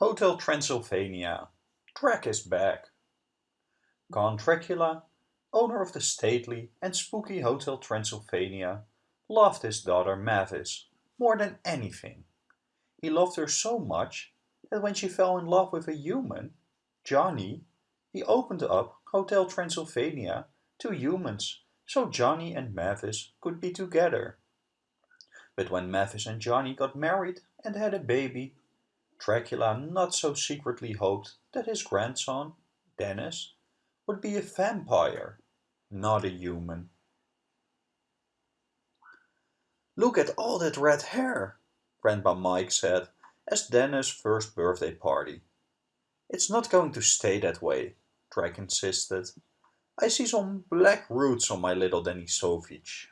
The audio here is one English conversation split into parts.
Hotel Transylvania. Drac is back. Count Dracula, owner of the stately and spooky Hotel Transylvania, loved his daughter Mavis more than anything. He loved her so much that when she fell in love with a human, Johnny, he opened up Hotel Transylvania to humans so Johnny and Mavis could be together. But when Mavis and Johnny got married and had a baby, Dracula not so secretly hoped that his grandson, Dennis, would be a vampire, not a human. Look at all that red hair, Grandpa Mike said as Dennis' first birthday party. It's not going to stay that way, Drac insisted. I see some black roots on my little Denisovich.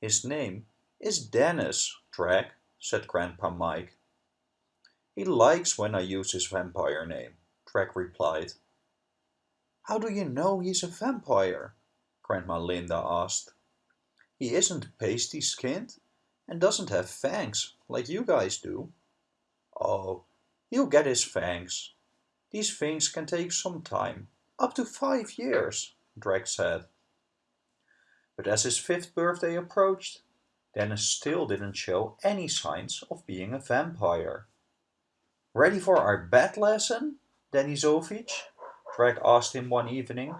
His name is Dennis, Drac, said Grandpa Mike. He likes when I use his vampire name, Drac replied. How do you know he's a vampire? Grandma Linda asked. He isn't pasty-skinned and doesn't have fangs like you guys do. Oh, he'll get his fangs. These things can take some time, up to five years, Drac said. But as his fifth birthday approached, Dennis still didn't show any signs of being a vampire. Ready for our bat lesson, Denisovich? Drac asked him one evening.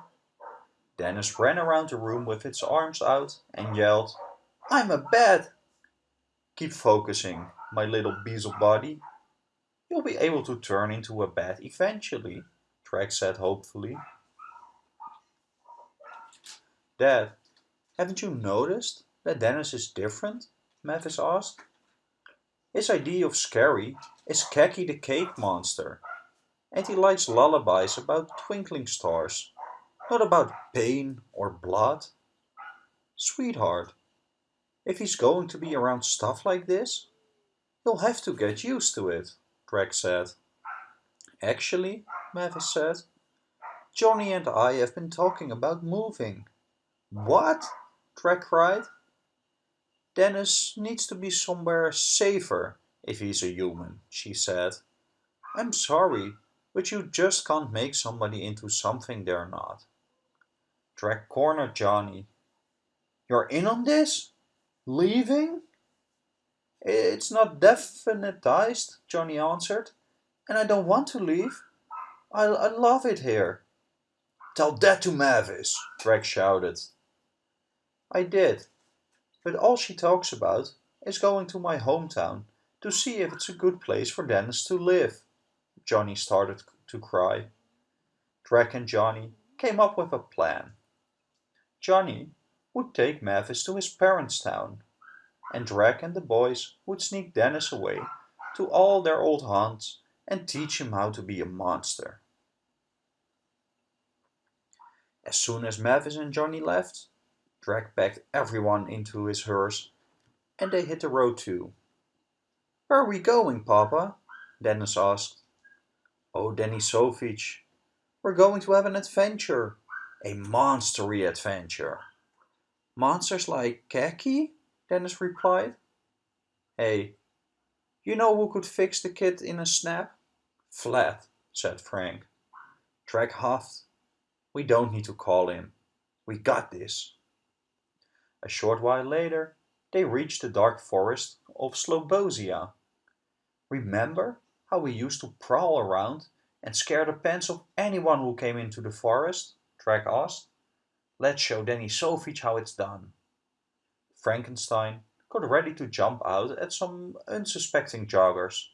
Dennis ran around the room with his arms out and yelled, I'm a bat! Keep focusing, my little beetle body. You'll be able to turn into a bat eventually, Drac said hopefully. Dad, haven't you noticed that Dennis is different? Mavis asked. His idea of scary is Kakie the Cake Monster, and he likes lullabies about twinkling stars, not about pain or blood. Sweetheart, if he's going to be around stuff like this, he'll have to get used to it, Drac said. Actually, Mavis said, Johnny and I have been talking about moving. What? Drac cried. Dennis needs to be somewhere safer if he's a human, she said. I'm sorry, but you just can't make somebody into something they're not. Drac corner, Johnny. You're in on this? Leaving? It's not definitized, Johnny answered, and I don't want to leave. I, I love it here. Tell that to Mavis, Drac shouted. I did, but all she talks about is going to my hometown to see if it's a good place for Dennis to live. Johnny started to cry. Drac and Johnny came up with a plan. Johnny would take Mavis to his parents' town, and Drek and the boys would sneak Dennis away to all their old haunts and teach him how to be a monster. As soon as Mavis and Johnny left, Drac packed everyone into his hearse, and they hit the road too. Where are we going, Papa? Dennis asked. Oh, Denisovich, we're going to have an adventure. A monstery adventure. Monsters like Kakie? Dennis replied. Hey, you know who could fix the kid in a snap? Vlad, said Frank. Drac huffed. We don't need to call him. We got this. A short while later, they reached the dark forest of Slobozia. Remember how we used to prowl around and scare the pants of anyone who came into the forest? Drac asked. Let's show Denisovich how it's done. Frankenstein got ready to jump out at some unsuspecting joggers,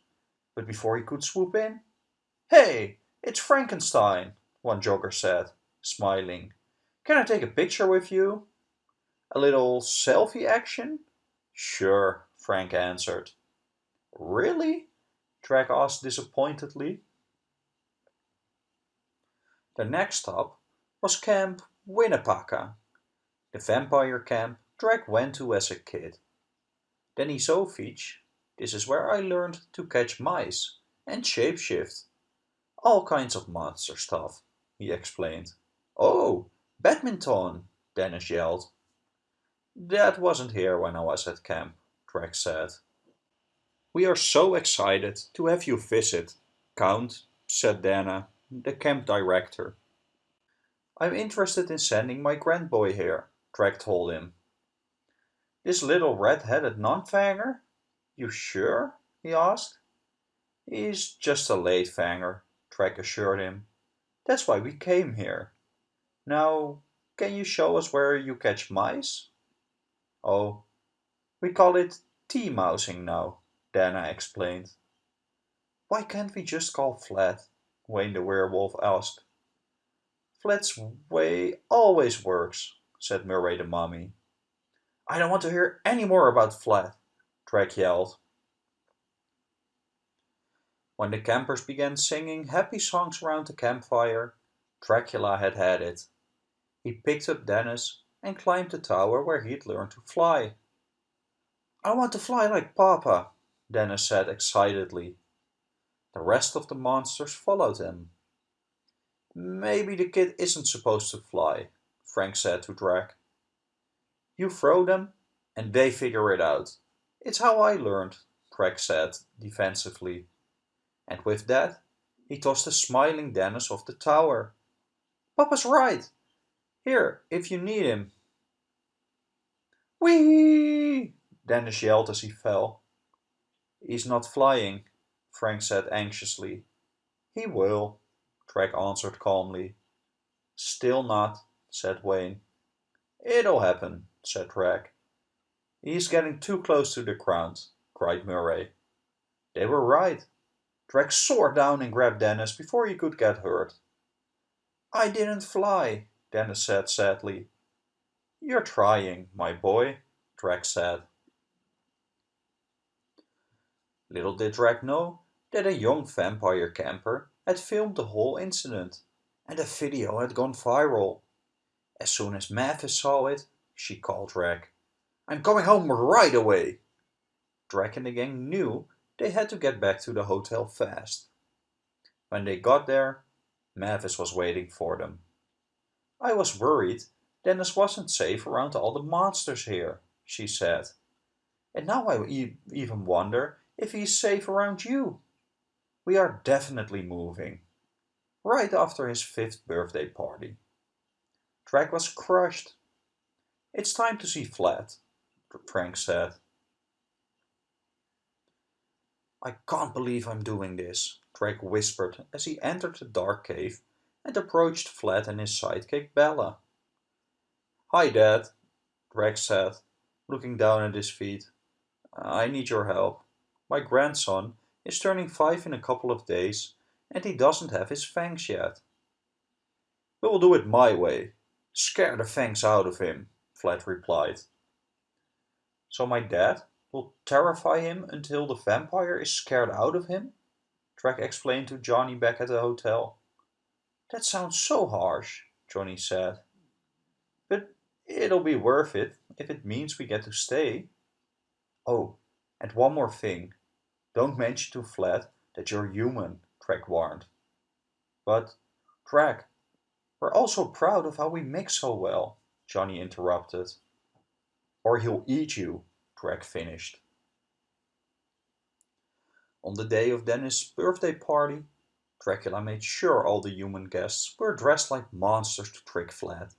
but before he could swoop in, Hey, it's Frankenstein, one jogger said, smiling. Can I take a picture with you? A little selfie action? Sure, Frank answered. Really? Drac asked disappointedly. The next stop was Camp Winnepaca, the vampire camp Drac went to as a kid. Then he Denisovich, this is where I learned to catch mice and shapeshift. All kinds of monster stuff, he explained. Oh, badminton, Dennis yelled. That wasn't here when I was at camp, Drac said. We are so excited to have you visit, Count, said Dana, the camp director. I'm interested in sending my grandboy here, Drac told him. This little red-headed non-fanger? You sure? he asked. He's just a late fanger, Drac assured him. That's why we came here. Now, can you show us where you catch mice? Oh, we call it tea-mousing now, Dana explained. Why can't we just call Vlad? Wayne the werewolf asked. Vlad's way always works, said Murray the mummy. I don't want to hear any more about Vlad, Drac yelled. When the campers began singing happy songs around the campfire, Dracula had had it. He picked up Dennis and climbed the tower where he'd learned to fly. I want to fly like Papa, Dennis said excitedly. The rest of the monsters followed him. Maybe the kid isn't supposed to fly, Frank said to Drac. You throw them, and they figure it out. It's how I learned, Drac said defensively and with that he tossed the smiling Dennis off the tower. Papa's right. Here, if you need him. Whee! Dennis yelled as he fell. He's not flying, Frank said anxiously. He will, Drac answered calmly. Still not, said Wayne. It'll happen, said Drac. He's getting too close to the ground, cried Murray. They were right. Drake soared down and grabbed Dennis before he could get hurt. I didn't fly, Dennis said sadly. You're trying, my boy, Drake said. Little did Drake know that a young vampire camper had filmed the whole incident, and the video had gone viral. As soon as Mavis saw it, she called Drake. I'm coming home right away. Drake and the gang knew they had to get back to the hotel fast. When they got there, Mavis was waiting for them. I was worried Dennis wasn't safe around all the monsters here, she said. And now I e even wonder if he's safe around you. We are definitely moving. Right after his fifth birthday party. Drake was crushed. It's time to see Vlad, Frank said. I can't believe I'm doing this, Drake whispered as he entered the dark cave and approached Vlad and his sidekick Bella. Hi, Dad, Drake said, looking down at his feet. I need your help. My grandson is turning five in a couple of days and he doesn't have his fangs yet. We'll do it my way. Scare the fangs out of him, Vlad replied. So my dad will terrify him until the vampire is scared out of him? Drake explained to Johnny back at the hotel. That sounds so harsh, Johnny said. It'll be worth it if it means we get to stay. Oh, and one more thing. Don't mention to Vlad that you're human, Drake warned. But, Drake, we're also proud of how we mix so well, Johnny interrupted. Or he'll eat you, Drake finished. On the day of Dennis' birthday party, Dracula made sure all the human guests were dressed like monsters to trick Vlad.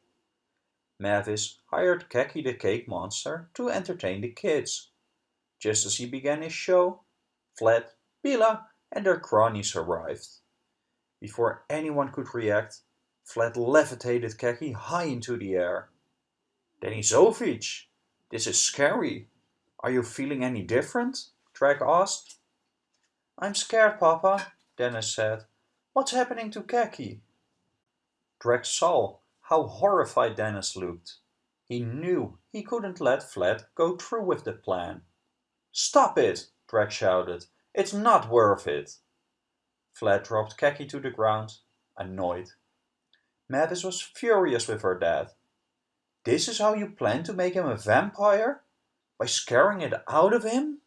Mavis hired Kakie the Cake Monster to entertain the kids. Just as he began his show, Vlad, Bela and their cronies arrived. Before anyone could react, Vlad levitated Kakie high into the air. Denisovich, this is scary, are you feeling any different? Drake asked. I'm scared, Papa, Dennis said. What's happening to Kakie? Drake saw how horrified Dennis looked. He knew he couldn't let Vlad go through with the plan. Stop it, Drake shouted. It's not worth it. Vlad dropped Kakie to the ground, annoyed. Mavis was furious with her dad. This is how you plan to make him a vampire? by scaring it out of him?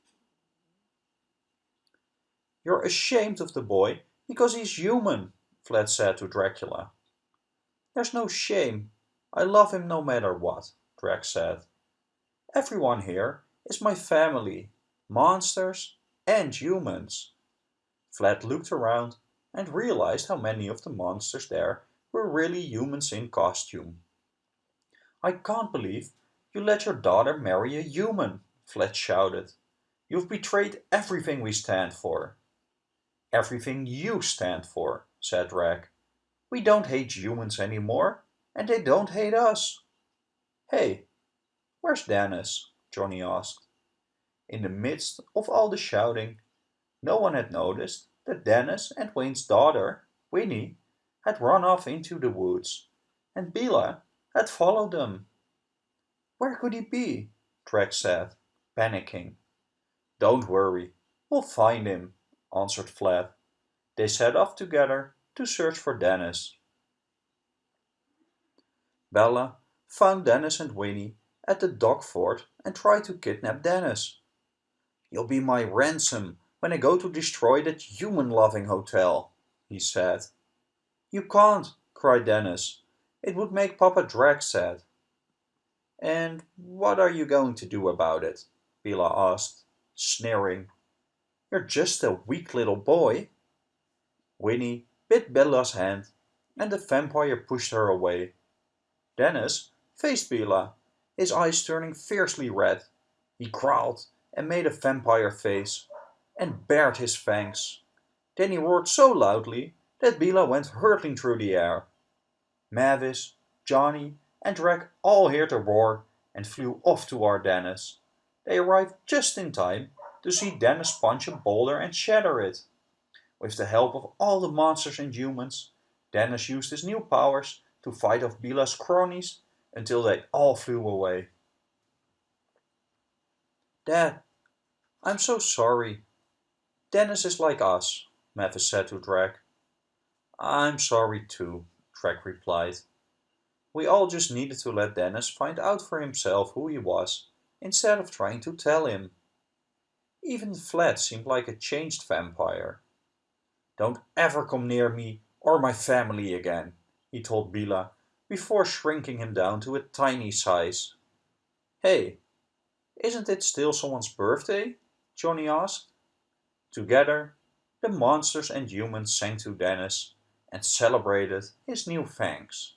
You're ashamed of the boy because he's human, Vlad said to Dracula. There's no shame. I love him no matter what, Drac said. Everyone here is my family, monsters and humans. Vlad looked around and realized how many of the monsters there were really humans in costume. I can't believe you let your daughter marry a human, Vlad shouted. You've betrayed everything we stand for. Everything you stand for, said Drac. We don't hate humans anymore, and they don't hate us. Hey, where's Dennis? Johnny asked. In the midst of all the shouting, no one had noticed that Dennis and Wayne's daughter, Winnie, had run off into the woods, and Bella had followed them. Where could he be? Drac said, panicking. Don't worry, we'll find him, answered Vlad. They set off together to search for Dennis. Bella found Dennis and Winnie at the dog fort and tried to kidnap Dennis. You'll be my ransom when I go to destroy that human-loving hotel, he said. You can't, cried Dennis. It would make Papa Drac sad. And what are you going to do about it? Bella asked, sneering. You're just a weak little boy. Winnie bit Bella's hand, and the vampire pushed her away. Dennis faced Bella, his eyes turning fiercely red. He growled and made a vampire face, and bared his fangs. Then he roared so loudly that Bella went hurtling through the air. Mavis, Johnny, and Drac all heard the roar and flew off toward Dennis. They arrived just in time to see Dennis punch a boulder and shatter it. With the help of all the monsters and humans, Dennis used his new powers to fight off Bella's cronies until they all flew away. Dad, I'm so sorry. Dennis is like us, Mavis said to Drac. I'm sorry too, Drac replied. We all just needed to let Dennis find out for himself who he was, instead of trying to tell him. Even Vlad seemed like a changed vampire. Don't ever come near me or my family again, he told Bella, before shrinking him down to a tiny size. Hey, isn't it still someone's birthday? Johnny asked. Together, the monsters and humans sang to Dennis and celebrated his new fangs.